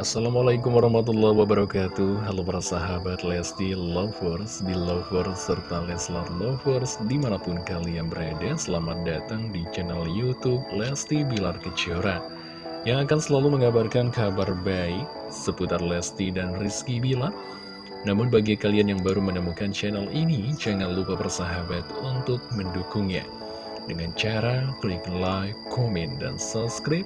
Assalamualaikum warahmatullahi wabarakatuh. Halo para sahabat Lesti Lovers, di Lovers, serta Leslar Lovers Di mana pun kalian berada, selamat datang di channel Youtube Lesti Bilar Kejora Yang akan selalu mengabarkan kabar baik seputar Lesti dan Rizky Bilar. Namun bagi kalian yang baru menemukan channel ini, jangan lupa persahabat untuk mendukungnya. Dengan cara klik like, komen, dan subscribe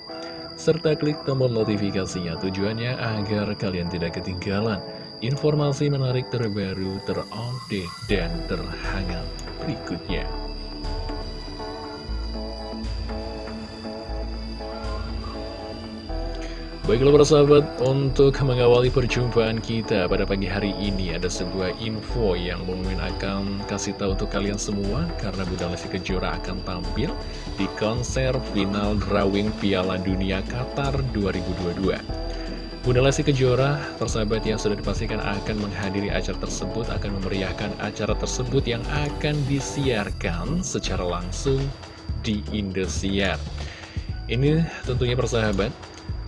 serta klik tombol notifikasinya tujuannya agar kalian tidak ketinggalan informasi menarik terbaru, terupdate, dan terhangat berikutnya. Baiklah para sahabat, untuk mengawali perjumpaan kita pada pagi hari ini ada sebuah info yang Momen akan kasih tahu untuk kalian semua karena Bunda Lesti Kejora akan tampil di konser final drawing Piala Dunia Qatar 2022. Bunda Lesti Kejora, persahabat yang sudah dipastikan akan menghadiri acara tersebut, akan memeriahkan acara tersebut yang akan disiarkan secara langsung di Indosiar. Ini tentunya persahabat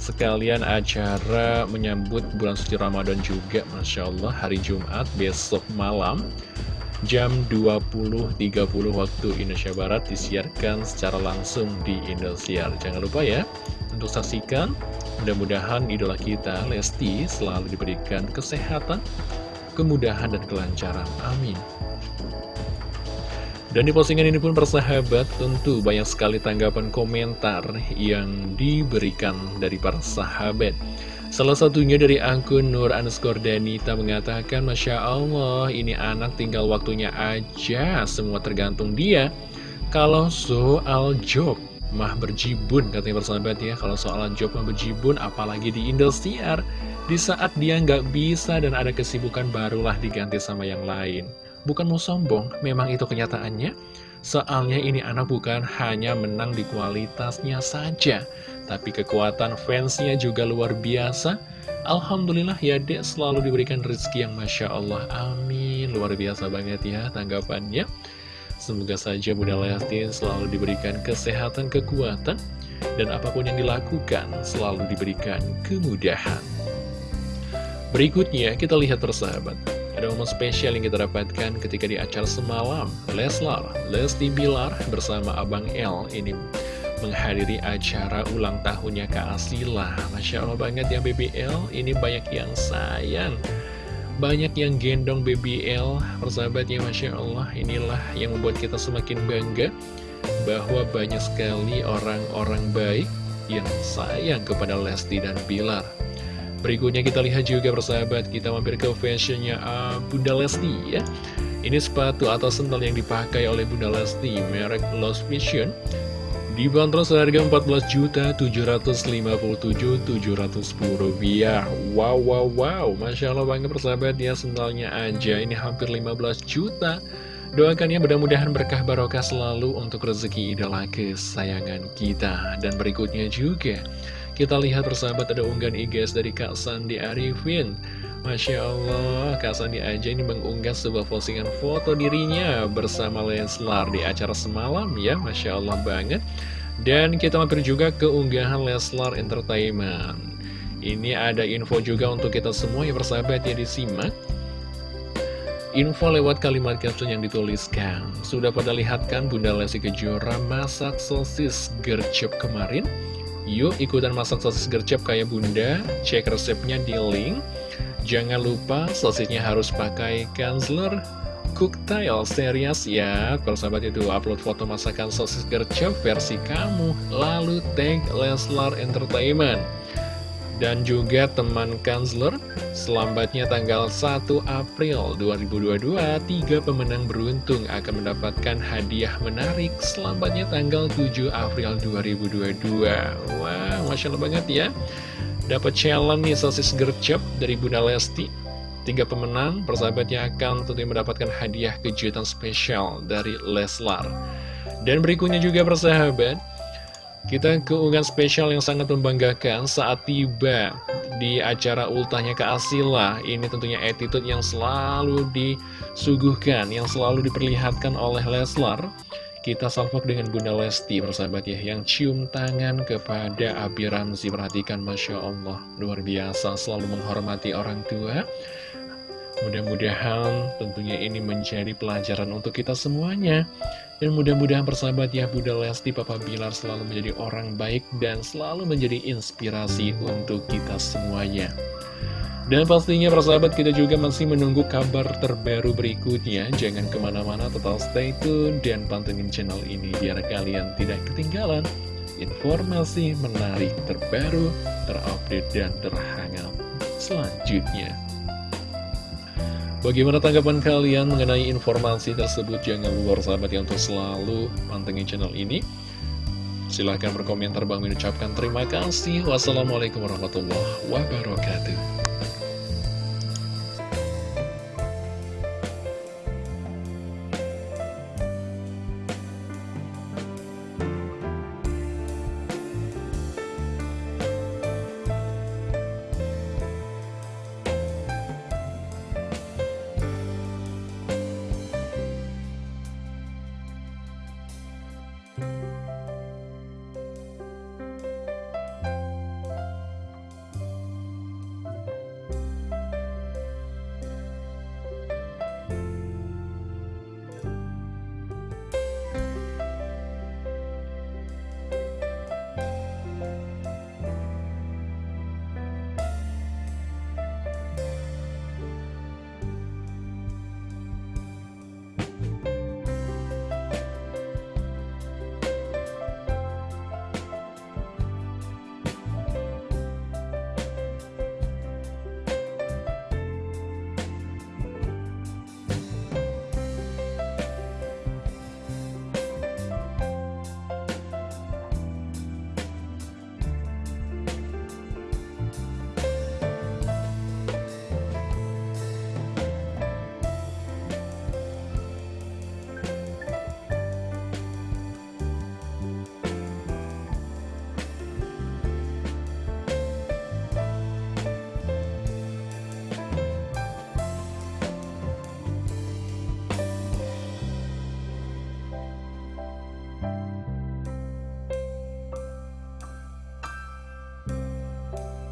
sekalian acara menyambut bulan suci Ramadan juga Masya Allah hari Jumat besok malam jam 20.30 waktu Indonesia Barat disiarkan secara langsung di Indosiar. Jangan lupa ya untuk saksikan. Mudah-mudahan idola kita Lesti selalu diberikan kesehatan kemudahan dan kelancaran. Amin. Dan di postingan ini pun persahabat tentu banyak sekali tanggapan komentar yang diberikan dari para sahabat. Salah satunya dari akun Nur underscore Danita mengatakan Masya Allah ini anak tinggal waktunya aja semua tergantung dia. Kalau soal job mah berjibun katanya persahabat ya Kalau soal job mah berjibun apalagi di Indosiar Di saat dia nggak bisa dan ada kesibukan barulah diganti sama yang lain Bukan mau sombong, memang itu kenyataannya. Soalnya ini anak bukan hanya menang di kualitasnya saja, tapi kekuatan fansnya juga luar biasa. Alhamdulillah ya dek selalu diberikan rezeki yang Masya Allah, amin. Luar biasa banget ya tanggapannya. Semoga saja Bunda Lesti selalu diberikan kesehatan, kekuatan, dan apa pun yang dilakukan selalu diberikan kemudahan. Berikutnya kita lihat persahabat. Ada momen spesial yang kita dapatkan ketika di acara semalam. Leslar, Lesti Bilar bersama Abang L ini menghadiri acara ulang tahunnya Kak Asila. Masya Allah banget ya BBL, ini banyak yang sayang. Banyak yang gendong BBL, persahabatnya Masya Allah Inilah yang membuat kita semakin bangga Bahwa banyak sekali orang-orang baik yang sayang kepada Lesti dan Bilar Berikutnya kita lihat juga persahabat, kita mampir ke fashionnya uh, Bunda Lesti ya. Ini sepatu atau sandal yang dipakai oleh Bunda Lesti, merek Lost Vision. Dibanderol seharga 14.757.710 rupiah. Wow, wow, wow. Masya Allah banget persahabat ya, sendalnya aja. Ini hampir 15 juta. Doakan ya mudah-mudahan berkah barokah selalu untuk rezeki idola kesayangan kita. Dan berikutnya juga kita lihat persahabat ada unggahan IGS dari Kak Sandi Arifin. Masya Allah, Kak Sandi aja ini mengunggah sebuah postingan foto dirinya bersama Leslar di acara semalam ya Masya Allah banget. Dan kita mampir juga ke unggahan Leslar Entertainment. Ini ada info juga untuk kita semua ya persahabat ya disimak Info lewat kalimat caption yang dituliskan. Sudah pada lihat kan Bunda Lesti Kejora masak sosis gercep kemarin? Yuk ikutan masak sosis gercep kayak bunda, cek resepnya di link. Jangan lupa sosisnya harus pakai Kanzler Cooktail Series ya. Kalau sahabat itu upload foto masakan sosis gercep versi kamu. Lalu tag Leslar Entertainment dan juga teman kansler selambatnya tanggal 1 April 2022 tiga pemenang beruntung akan mendapatkan hadiah menarik selambatnya tanggal 7 April 2022 wah Masya Allah banget ya. Dapat challenge nih sosis gercep dari Bunda Lesti. Tiga pemenang persahabatnya akan tentunya mendapatkan hadiah kejutan spesial dari Leslar. Dan berikutnya juga persahabat kita keunggahan spesial yang sangat membanggakan saat tiba di acara ultahnya ke Asila. Ini tentunya attitude yang selalu disuguhkan, yang selalu diperlihatkan oleh Leslar. kita salvok dengan Bunda Lesti persahabat ya Yang cium tangan kepada Abi Ramzi Perhatikan Masya Allah Luar biasa selalu menghormati orang tua Mudah-mudahan tentunya ini menjadi pelajaran untuk kita semuanya Dan mudah-mudahan persahabat ya Bunda Lesti Papa Bilar selalu menjadi orang baik Dan selalu menjadi inspirasi untuk kita semuanya. Dan pastinya persahabat kita juga masih menunggu kabar terbaru berikutnya. Jangan ke mana-mana tetap stay tune dan pantengin channel ini Biar kalian tidak ketinggalan informasi menarik terbaru, terupdate, dan terhangat selanjutnya Bagaimana tanggapan kalian mengenai informasi tersebut? Jangan lupa sahabat yang untuk selalu pantengin channel ini. Silahkan berkomentar. Bang mengucapkan terima kasih. Wassalamualaikum warahmatullahi wabarakatuh